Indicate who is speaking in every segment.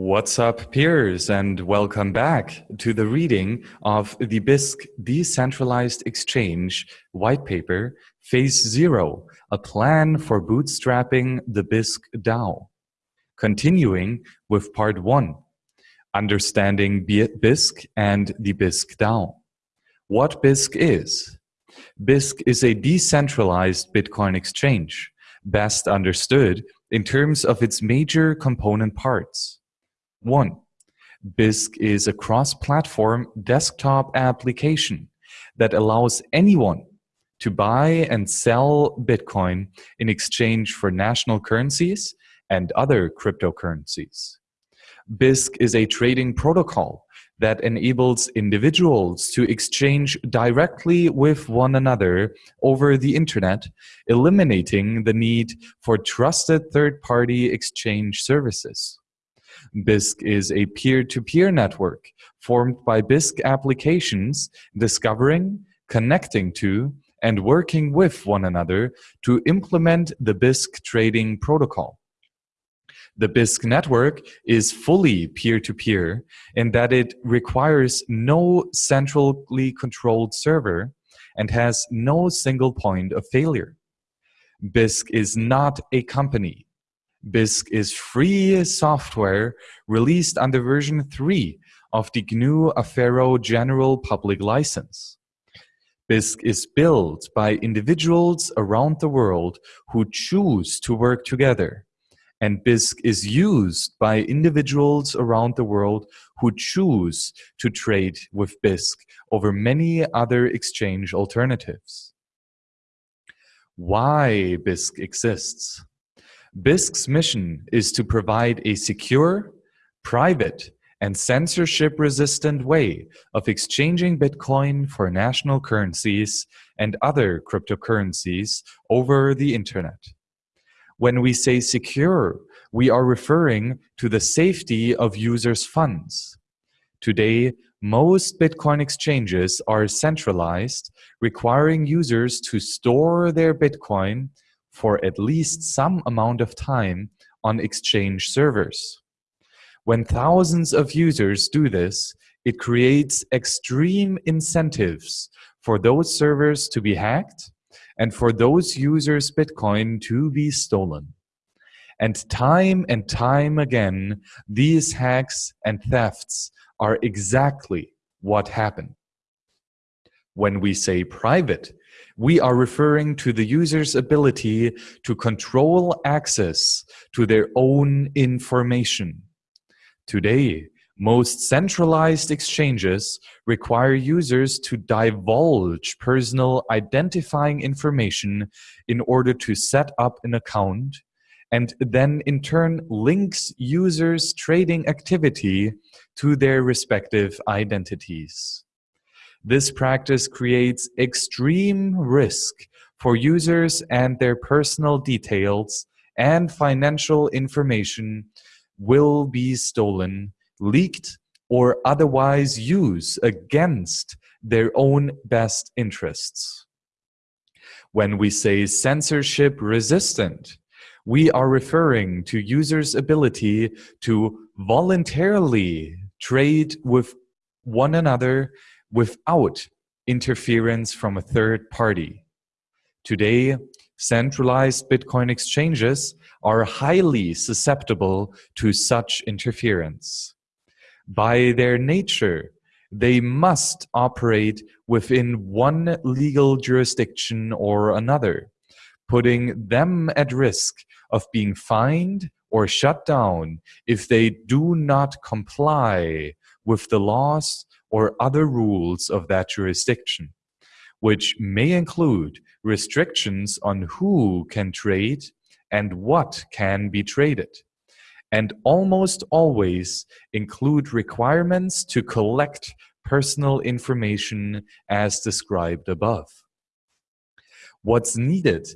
Speaker 1: What's up, peers, and welcome back to the reading of the Bisq Decentralized Exchange white paper, Phase Zero, a plan for bootstrapping the Bisq DAO. Continuing with part one, understanding Bisq and the Bisq DAO. What Bisq is? Bisq is a decentralized Bitcoin exchange, best understood in terms of its major component parts. 1. Bisq is a cross-platform desktop application that allows anyone to buy and sell Bitcoin in exchange for national currencies and other cryptocurrencies. Bisq is a trading protocol that enables individuals to exchange directly with one another over the internet, eliminating the need for trusted third-party exchange services. Bisq is a peer-to-peer -peer network formed by Bisq applications discovering, connecting to, and working with one another to implement the Bisq trading protocol. The Bisq network is fully peer-to-peer -peer in that it requires no centrally controlled server and has no single point of failure. Bisq is not a company Bisq is free software released under version 3 of the GNU Affero General Public License. Bisq is built by individuals around the world who choose to work together. And Bisq is used by individuals around the world who choose to trade with Bisq over many other exchange alternatives. Why Bisq exists? Bisq's mission is to provide a secure, private, and censorship-resistant way of exchanging Bitcoin for national currencies and other cryptocurrencies over the internet. When we say secure, we are referring to the safety of users' funds. Today, most Bitcoin exchanges are centralized, requiring users to store their Bitcoin for at least some amount of time on Exchange servers. When thousands of users do this, it creates extreme incentives for those servers to be hacked and for those users' Bitcoin to be stolen. And time and time again, these hacks and thefts are exactly what happen. When we say private, we are referring to the user's ability to control access to their own information. Today, most centralized exchanges require users to divulge personal identifying information in order to set up an account and then in turn links users' trading activity to their respective identities. This practice creates extreme risk for users and their personal details and financial information will be stolen, leaked, or otherwise used against their own best interests. When we say censorship resistant, we are referring to users' ability to voluntarily trade with one another without interference from a third party. Today, centralized Bitcoin exchanges are highly susceptible to such interference. By their nature, they must operate within one legal jurisdiction or another, putting them at risk of being fined or shut down if they do not comply with the laws or other rules of that jurisdiction, which may include restrictions on who can trade and what can be traded, and almost always include requirements to collect personal information as described above. What's needed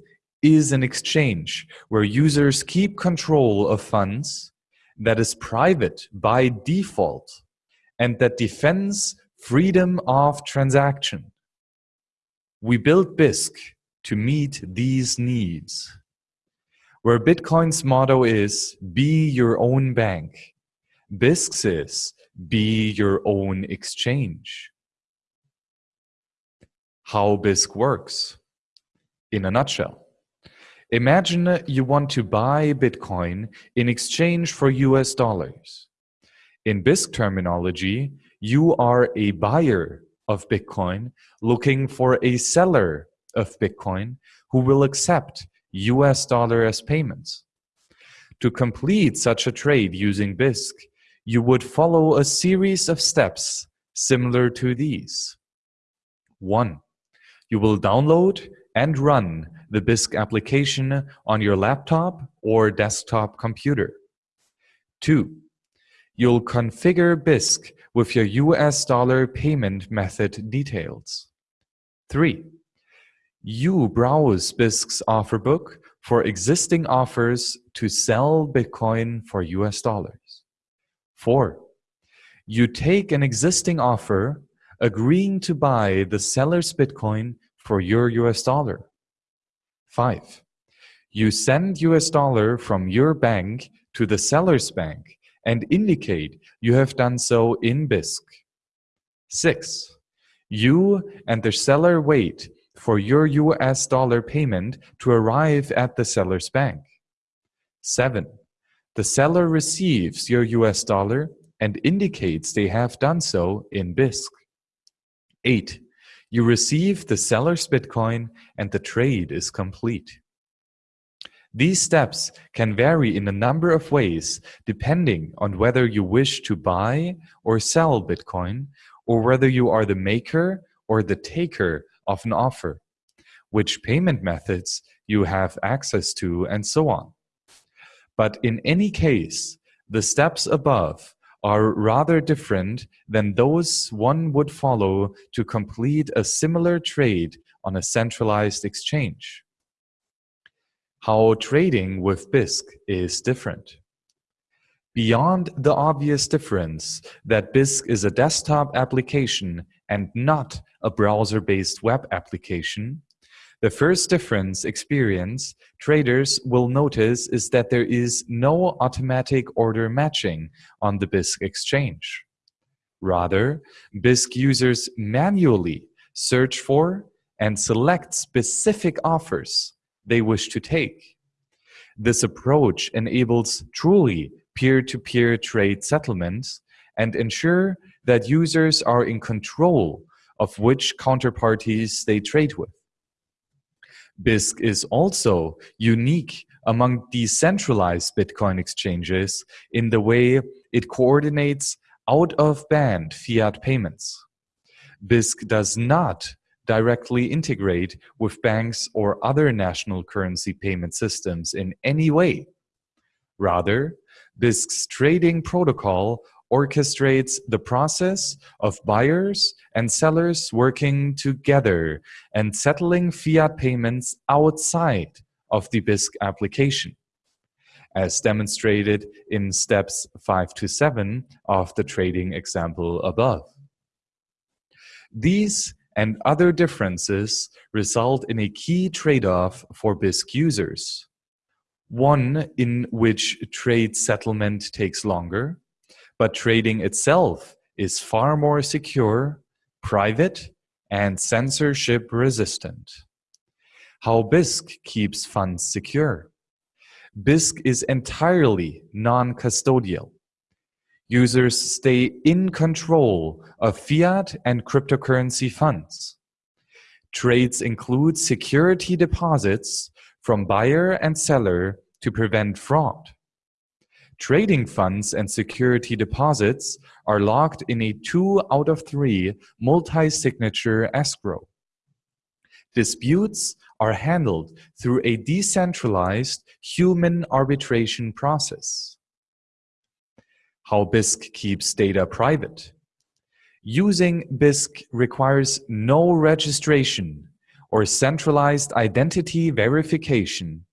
Speaker 1: is an exchange where users keep control of funds that is private by default and that defends freedom of transaction. We built Bisq to meet these needs. Where Bitcoin's motto is, be your own bank, Bisq is be your own exchange. How Bisq works. In a nutshell, imagine you want to buy Bitcoin in exchange for US dollars. In Bisq terminology, you are a buyer of Bitcoin looking for a seller of Bitcoin who will accept US dollar as payments. To complete such a trade using Bisq, you would follow a series of steps similar to these. 1. You will download and run the Bisq application on your laptop or desktop computer. 2. You'll configure Bisq with your US dollar payment method details. 3. You browse Bisq's offer book for existing offers to sell Bitcoin for US dollars. 4. You take an existing offer agreeing to buy the seller's Bitcoin for your US dollar. 5. You send US dollar from your bank to the seller's bank and indicate you have done so in Bisq. 6. You and the seller wait for your US dollar payment to arrive at the seller's bank. 7. The seller receives your US dollar and indicates they have done so in Bisq. 8. You receive the seller's Bitcoin and the trade is complete. These steps can vary in a number of ways depending on whether you wish to buy or sell Bitcoin or whether you are the maker or the taker of an offer, which payment methods you have access to, and so on. But in any case, the steps above are rather different than those one would follow to complete a similar trade on a centralized exchange. How trading with Bisq is different. Beyond the obvious difference that Bisq is a desktop application and not a browser-based web application, the first difference experience traders will notice is that there is no automatic order matching on the Bisq exchange. Rather, Bisq users manually search for and select specific offers they wish to take. This approach enables truly peer-to-peer -peer trade settlements and ensure that users are in control of which counterparties they trade with. Bisq is also unique among decentralized Bitcoin exchanges in the way it coordinates out-of-band fiat payments. Bisq does not directly integrate with banks or other national currency payment systems in any way. Rather, Bisq's trading protocol orchestrates the process of buyers and sellers working together and settling fiat payments outside of the Bisq application, as demonstrated in steps 5 to 7 of the trading example above. These and other differences result in a key trade-off for Bisq users one in which trade settlement takes longer, but trading itself is far more secure, private, and censorship resistant. How Bisq keeps funds secure. Bisq is entirely non-custodial. Users stay in control of fiat and cryptocurrency funds. Trades include security deposits from buyer and seller to prevent fraud. Trading funds and security deposits are locked in a two out of three multi-signature escrow. Disputes are handled through a decentralized human arbitration process. How Bisq keeps data private. Using Bisq requires no registration or centralized identity verification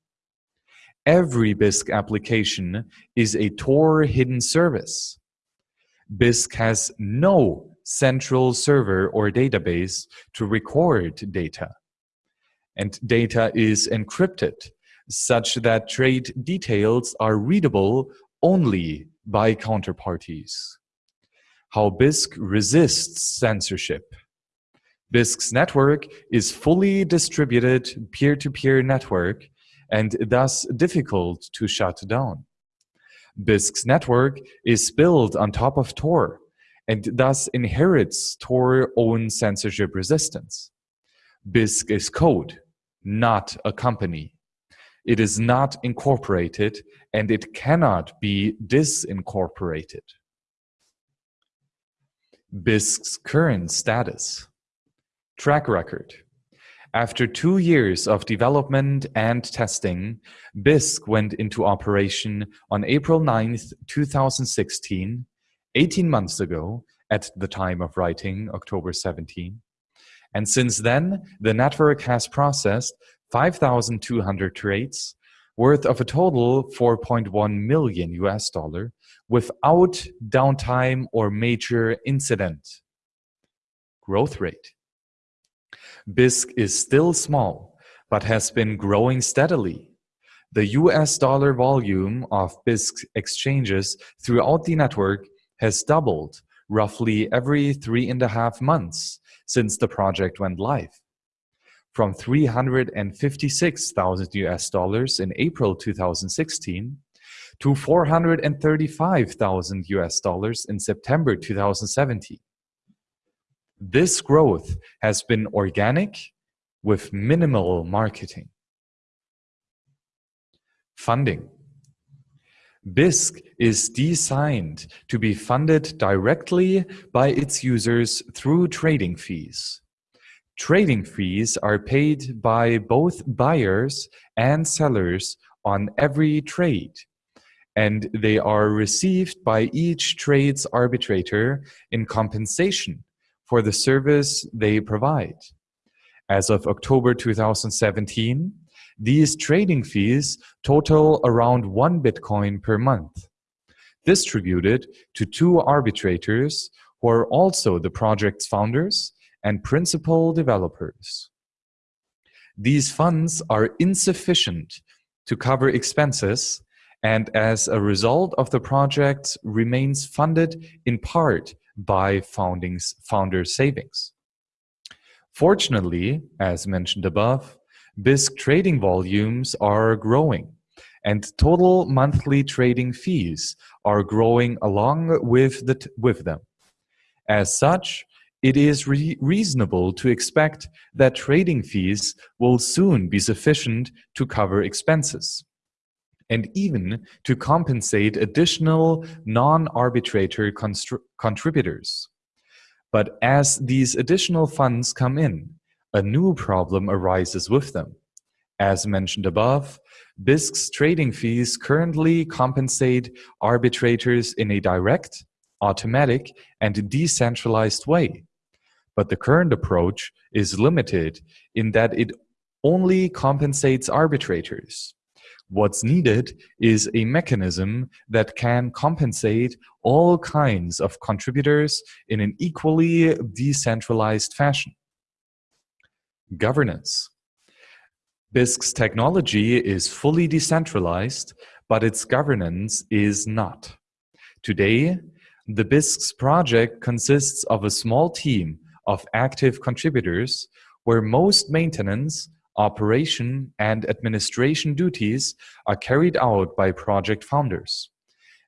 Speaker 1: Every Bisq application is a Tor hidden service. Bisq has no central server or database to record data. And data is encrypted such that trade details are readable only by counterparties. How Bisq resists censorship. Bisq's network is fully distributed peer-to-peer -peer network and thus difficult to shut down. Bisq's network is built on top of Tor and thus inherits Tor own censorship resistance. Bisq is code, not a company. It is not incorporated and it cannot be disincorporated. Bisq's current status. Track record. After two years of development and testing, Bisq went into operation on April 9th, 2016, 18 months ago, at the time of writing, October 17. And since then, the network has processed 5,200 trades worth of a total 4.1 million US dollar without downtime or major incident. Growth rate. Bisq is still small, but has been growing steadily. The US dollar volume of Bisq exchanges throughout the network has doubled roughly every three and a half months since the project went live. From 356,000 US dollars in April 2016 to 435,000 US dollars in September 2017. This growth has been organic with minimal marketing. Funding. Bisq is designed to be funded directly by its users through trading fees. Trading fees are paid by both buyers and sellers on every trade, and they are received by each trade's arbitrator in compensation for the service they provide. As of October 2017, these trading fees total around one Bitcoin per month, distributed to two arbitrators who are also the project's founders and principal developers. These funds are insufficient to cover expenses and as a result of the project remains funded in part by foundings, founder savings. Fortunately, as mentioned above, Bisq trading volumes are growing and total monthly trading fees are growing along with, the with them. As such, it is re reasonable to expect that trading fees will soon be sufficient to cover expenses and even to compensate additional non-arbitrator contributors. But as these additional funds come in, a new problem arises with them. As mentioned above, Bisq's trading fees currently compensate arbitrators in a direct, automatic, and decentralized way. But the current approach is limited in that it only compensates arbitrators. What's needed is a mechanism that can compensate all kinds of contributors in an equally decentralized fashion. Governance. Bisq's technology is fully decentralized, but its governance is not. Today, the Bisq's project consists of a small team of active contributors where most maintenance, operation, and administration duties are carried out by project founders,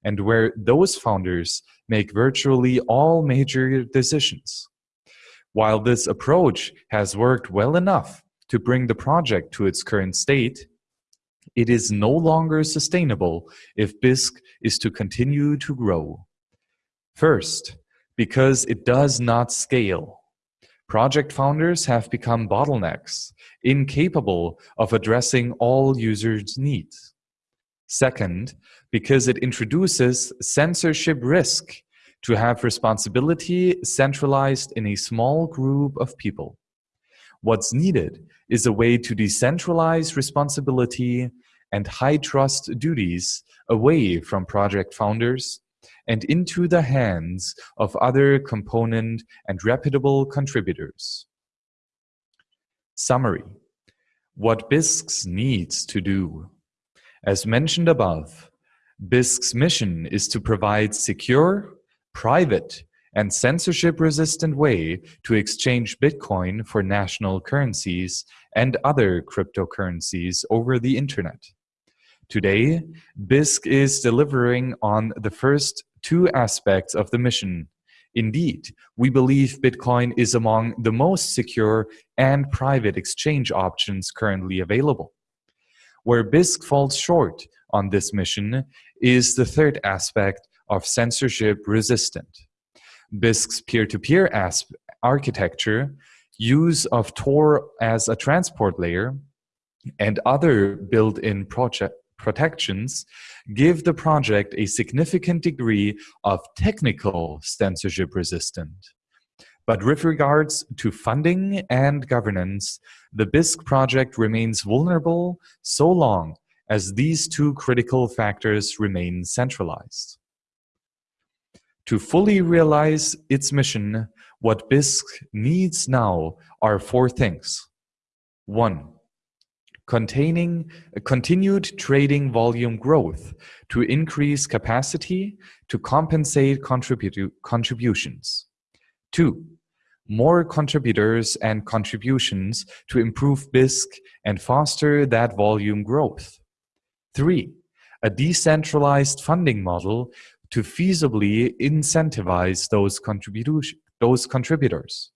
Speaker 1: and where those founders make virtually all major decisions. While this approach has worked well enough to bring the project to its current state, it is no longer sustainable if Bisq is to continue to grow. First, because it does not scale. Project founders have become bottlenecks, incapable of addressing all users' needs. Second, because it introduces censorship risk to have responsibility centralized in a small group of people. What's needed is a way to decentralize responsibility and high trust duties away from project founders and into the hands of other component and reputable contributors. Summary. What Bisq needs to do. As mentioned above, Bisq's mission is to provide secure, private, and censorship-resistant way to exchange Bitcoin for national currencies and other cryptocurrencies over the internet. Today, Bisq is delivering on the first two aspects of the mission. Indeed, we believe Bitcoin is among the most secure and private exchange options currently available. Where Bisq falls short on this mission is the third aspect of censorship resistant. Bisq's peer-to-peer -peer architecture, use of Tor as a transport layer, and other built-in protections give the project a significant degree of technical censorship resistant. But with regards to funding and governance, the Bisq project remains vulnerable so long as these two critical factors remain centralized. To fully realize its mission, what Bisq needs now are four things. One, containing continued trading volume growth to increase capacity to compensate contribu contributions. Two, more contributors and contributions to improve Bisq and foster that volume growth. Three, a decentralized funding model to feasibly incentivize those, contribu those contributors.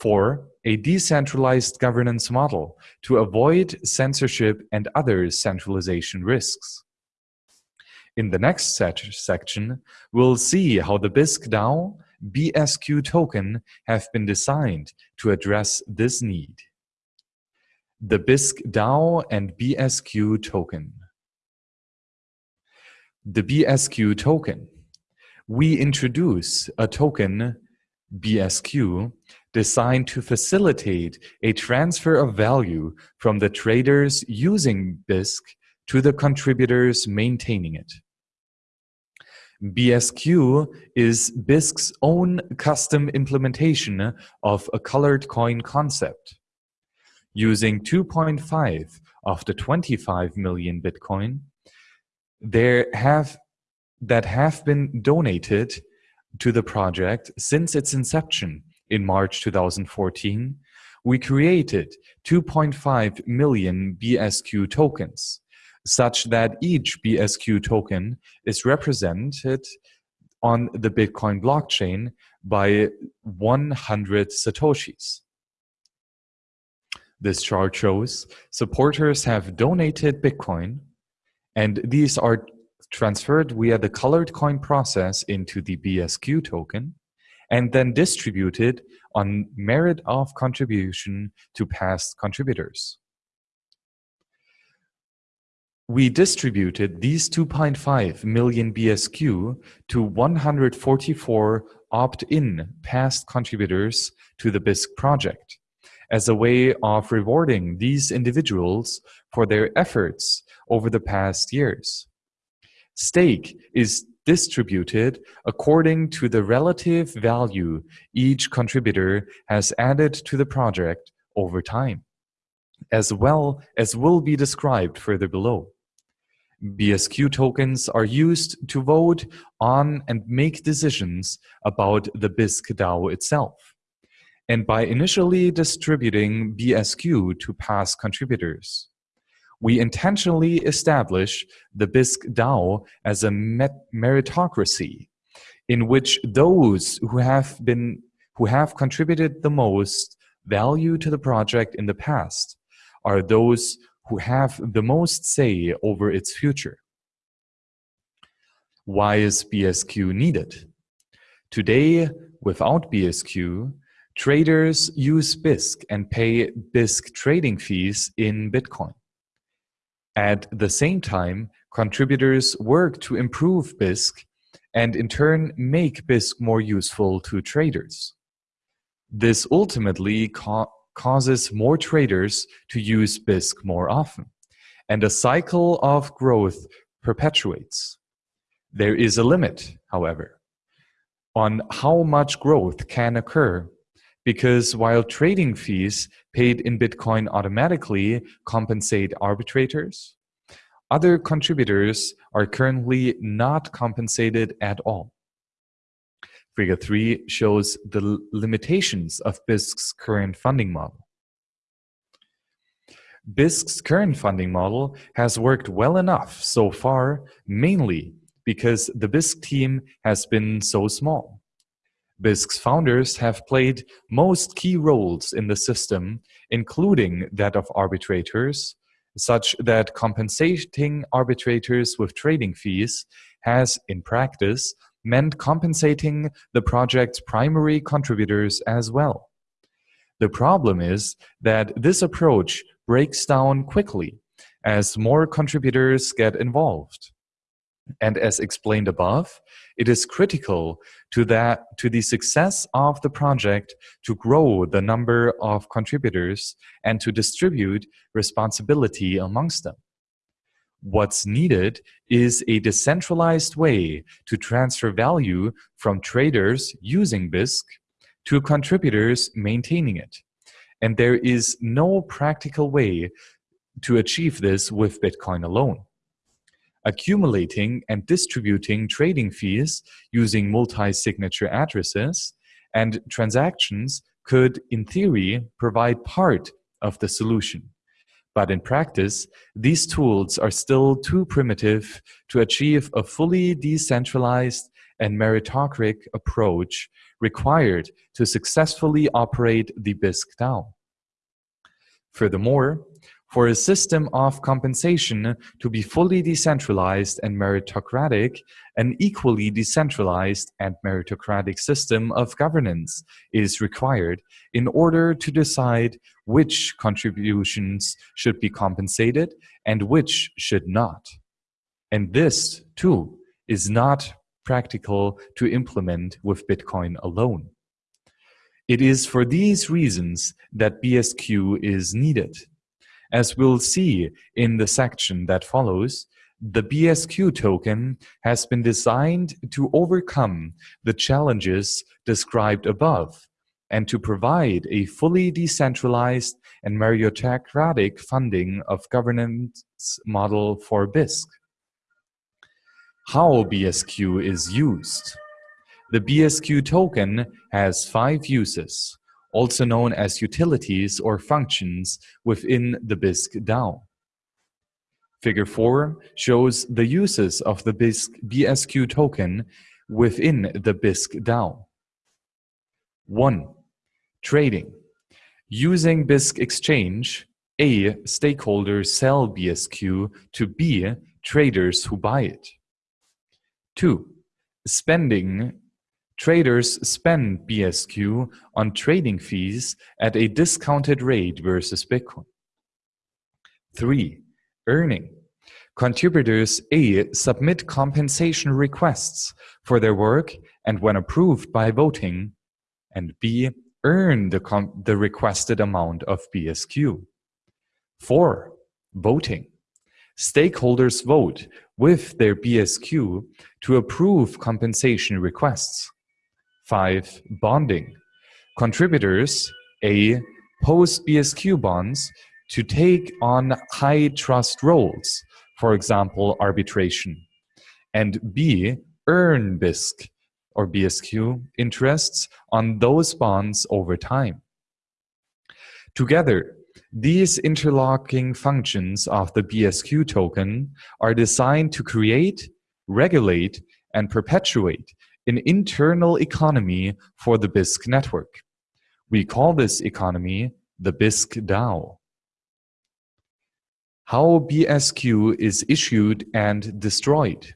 Speaker 1: Four, a decentralized governance model to avoid censorship and other centralization risks. In the next section, we'll see how the Bisq DAO BSQ token have been designed to address this need. The Bisq DAO and BSQ token. The BSQ token. We introduce a token, BSQ, designed to facilitate a transfer of value from the traders using Bisq to the contributors maintaining it. BSQ is Bisq's own custom implementation of a colored coin concept. Using 2.5 of the 25 million Bitcoin, there have that have been donated to the project since its inception in March 2014, we created 2.5 million BSQ tokens, such that each BSQ token is represented on the Bitcoin blockchain by 100 Satoshis. This chart shows supporters have donated Bitcoin, and these are transferred via the colored coin process into the BSQ token, and then distributed on merit of contribution to past contributors. We distributed these 2.5 million BSQ to 144 opt-in past contributors to the Bisq project as a way of rewarding these individuals for their efforts over the past years. Stake is distributed according to the relative value each contributor has added to the project over time, as well as will be described further below. BSQ tokens are used to vote on and make decisions about the Bisq DAO itself. And by initially distributing BSQ to past contributors, we intentionally establish the Bisq DAO as a meritocracy in which those who have been who have contributed the most value to the project in the past are those who have the most say over its future. Why is BSQ needed? Today, without BSQ, traders use Bisq and pay Bisq trading fees in Bitcoin. At the same time, contributors work to improve Bisq and in turn make Bisq more useful to traders. This ultimately ca causes more traders to use Bisq more often, and a cycle of growth perpetuates. There is a limit, however, on how much growth can occur because while trading fees paid in Bitcoin automatically compensate arbitrators, other contributors are currently not compensated at all. Figure 3 shows the limitations of Bisq's current funding model. Bisq's current funding model has worked well enough so far, mainly because the Bisq team has been so small. Bisq's founders have played most key roles in the system, including that of arbitrators, such that compensating arbitrators with trading fees has, in practice, meant compensating the project's primary contributors as well. The problem is that this approach breaks down quickly as more contributors get involved. And as explained above, it is critical to that to the success of the project to grow the number of contributors and to distribute responsibility amongst them. What's needed is a decentralized way to transfer value from traders using Bisq to contributors maintaining it. And there is no practical way to achieve this with Bitcoin alone. Accumulating and distributing trading fees using multi-signature addresses and transactions could, in theory, provide part of the solution. But in practice, these tools are still too primitive to achieve a fully decentralized and meritocratic approach required to successfully operate the Bisq DAO. Furthermore, for a system of compensation to be fully decentralized and meritocratic, an equally decentralized and meritocratic system of governance is required in order to decide which contributions should be compensated and which should not. And this, too, is not practical to implement with Bitcoin alone. It is for these reasons that BSQ is needed. As we'll see in the section that follows, the BSQ token has been designed to overcome the challenges described above and to provide a fully decentralized and meritocratic funding of governance model for Bisq. How BSQ is used. The BSQ token has five uses also known as utilities or functions within the Bisq DAO. Figure 4 shows the uses of the Bisq BSQ token within the Bisq DAO. 1. Trading. Using Bisq Exchange, A. Stakeholders sell BSQ to B. Traders who buy it. 2. Spending Traders spend BSQ on trading fees at a discounted rate versus Bitcoin. 3. Earning. Contributors A submit compensation requests for their work and when approved by voting, and B earn the, the requested amount of BSQ. 4. Voting. Stakeholders vote with their BSQ to approve compensation requests. 5. Bonding. Contributors A. Post BSQ bonds to take on high trust roles, for example, arbitration. And B. Earn BISC or BSQ interests on those bonds over time. Together, these interlocking functions of the BSQ token are designed to create, regulate, and perpetuate an internal economy for the Bisq network. We call this economy the Bisq DAO. How BSQ is issued and destroyed.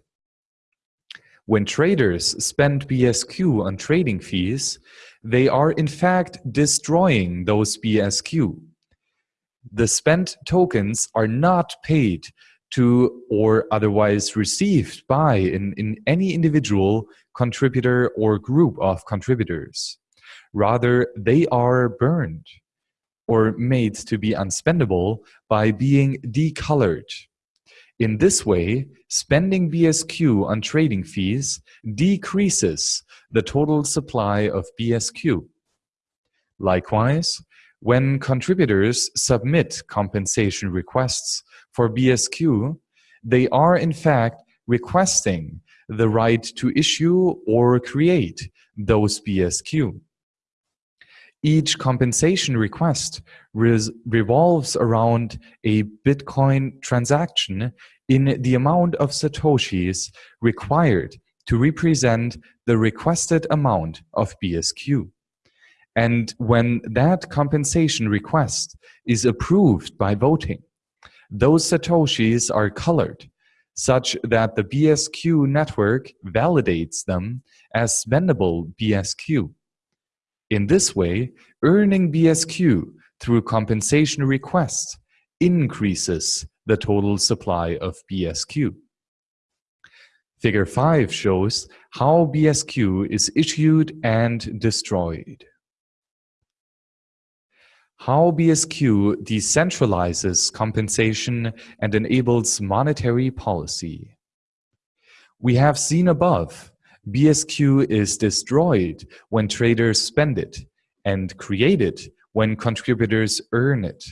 Speaker 1: When traders spend BSQ on trading fees, they are in fact destroying those BSQ. The spent tokens are not paid to or otherwise received by in, in any individual contributor or group of contributors. Rather, they are burned or made to be unspendable by being decolored. In this way, spending BSQ on trading fees decreases the total supply of BSQ. Likewise, when contributors submit compensation requests for BSQ, they are in fact requesting the right to issue or create those BSQ. Each compensation request revolves around a Bitcoin transaction in the amount of Satoshis required to represent the requested amount of BSQ. And when that compensation request is approved by voting, those Satoshis are colored such that the BSQ network validates them as spendable BSQ. In this way, earning BSQ through compensation requests increases the total supply of BSQ. Figure 5 shows how BSQ is issued and destroyed. How BSQ decentralizes compensation and enables monetary policy. We have seen above, BSQ is destroyed when traders spend it and created when contributors earn it.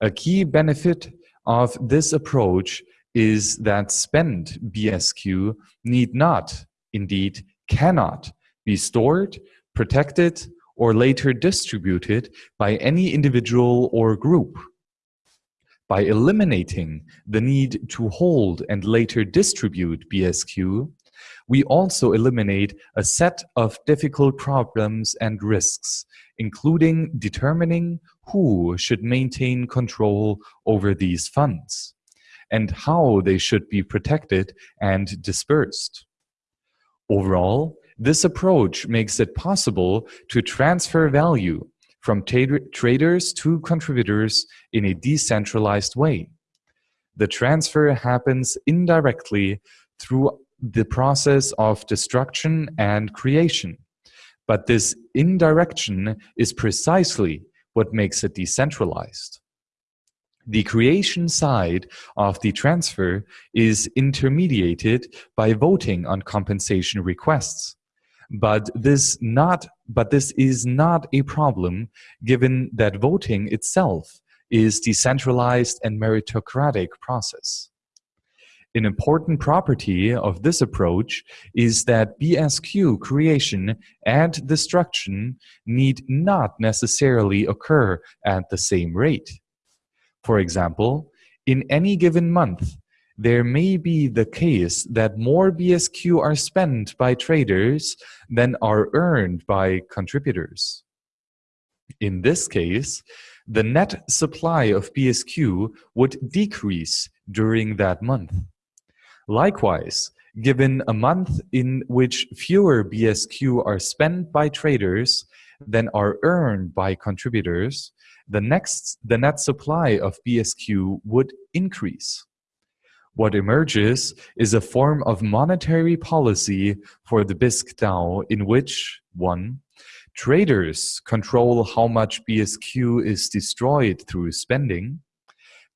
Speaker 1: A key benefit of this approach is that spent BSQ need not, indeed cannot, be stored, protected, or later distributed by any individual or group. By eliminating the need to hold and later distribute BSQ, we also eliminate a set of difficult problems and risks, including determining who should maintain control over these funds and how they should be protected and dispersed. Overall, this approach makes it possible to transfer value from traders to contributors in a decentralized way. The transfer happens indirectly through the process of destruction and creation. But this indirection is precisely what makes it decentralized. The creation side of the transfer is intermediated by voting on compensation requests. But this not but this is not a problem given that voting itself is decentralized and meritocratic process. An important property of this approach is that BSQ creation and destruction need not necessarily occur at the same rate. For example, in any given month, there may be the case that more BSQ are spent by traders than are earned by contributors. In this case, the net supply of BSQ would decrease during that month. Likewise, given a month in which fewer BSQ are spent by traders than are earned by contributors, the next the net supply of BSQ would increase. What emerges is a form of monetary policy for the DAO in which 1. Traders control how much BSQ is destroyed through spending,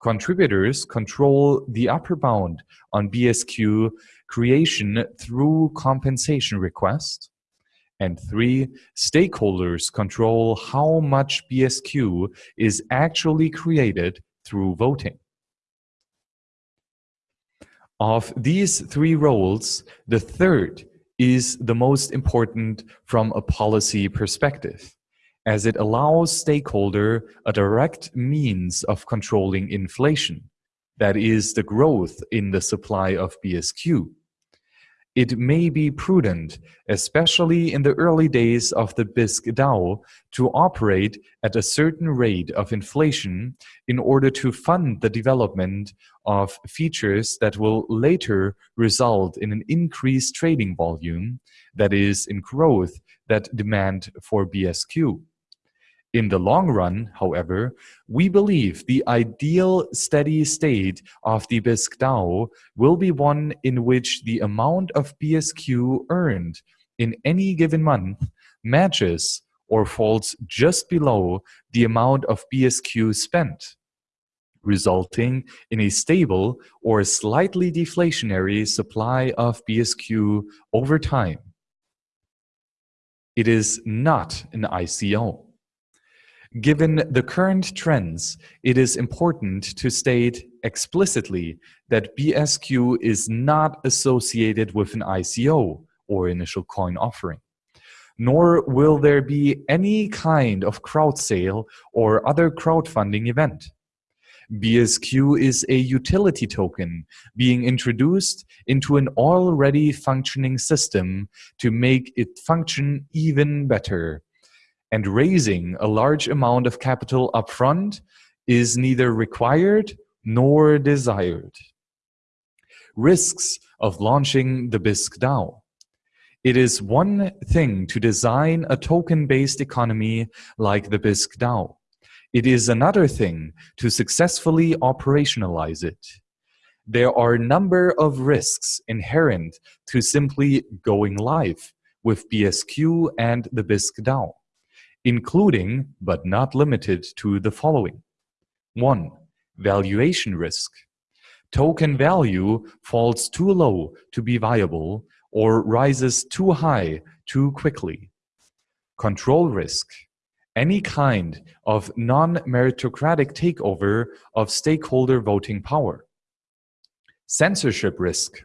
Speaker 1: Contributors control the upper bound on BSQ creation through compensation request. And three, stakeholders control how much BSQ is actually created through voting. Of these three roles, the third is the most important from a policy perspective as it allows stakeholder a direct means of controlling inflation, that is the growth in the supply of BSQ. It may be prudent, especially in the early days of the Bisq DAO, to operate at a certain rate of inflation in order to fund the development of features that will later result in an increased trading volume, that is, in growth that demand for BSQ. In the long run, however, we believe the ideal steady state of the Bisq DAO will be one in which the amount of BSQ earned in any given month matches or falls just below the amount of BSQ spent, resulting in a stable or slightly deflationary supply of BSQ over time. It is not an ICO. Given the current trends, it is important to state explicitly that BSQ is not associated with an ICO or initial coin offering, nor will there be any kind of crowd sale or other crowdfunding event. BSQ is a utility token being introduced into an already functioning system to make it function even better. And raising a large amount of capital upfront is neither required nor desired. Risks of launching the Bisq DAO. It is one thing to design a token-based economy like the Bisq DAO. It is another thing to successfully operationalize it. There are a number of risks inherent to simply going live with BSQ and the Bisq DAO, including, but not limited to, the following. 1. Valuation risk. Token value falls too low to be viable or rises too high too quickly. Control risk any kind of non-meritocratic takeover of stakeholder voting power. Censorship risk.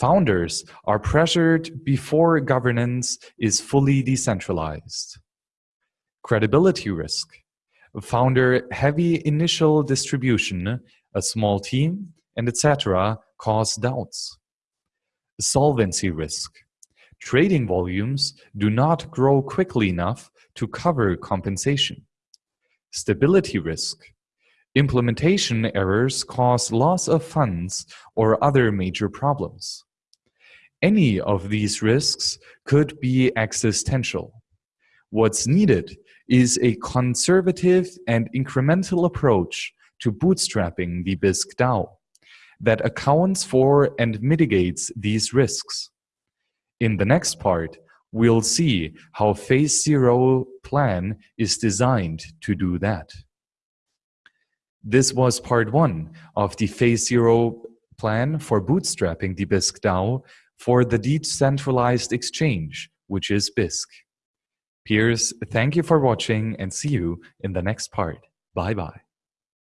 Speaker 1: Founders are pressured before governance is fully decentralized. Credibility risk. Founder-heavy initial distribution, a small team, and etc. cause doubts. Solvency risk. Trading volumes do not grow quickly enough to cover compensation. Stability risk. Implementation errors cause loss of funds or other major problems. Any of these risks could be existential. What's needed is a conservative and incremental approach to bootstrapping the Bisq DAO that accounts for and mitigates these risks. In the next part, we'll see how phase zero plan is designed to do that. This was part one of the phase zero plan for bootstrapping the Bisq DAO for the decentralized exchange, which is Bisq. Peers, thank you for watching and see you in the next part. Bye bye.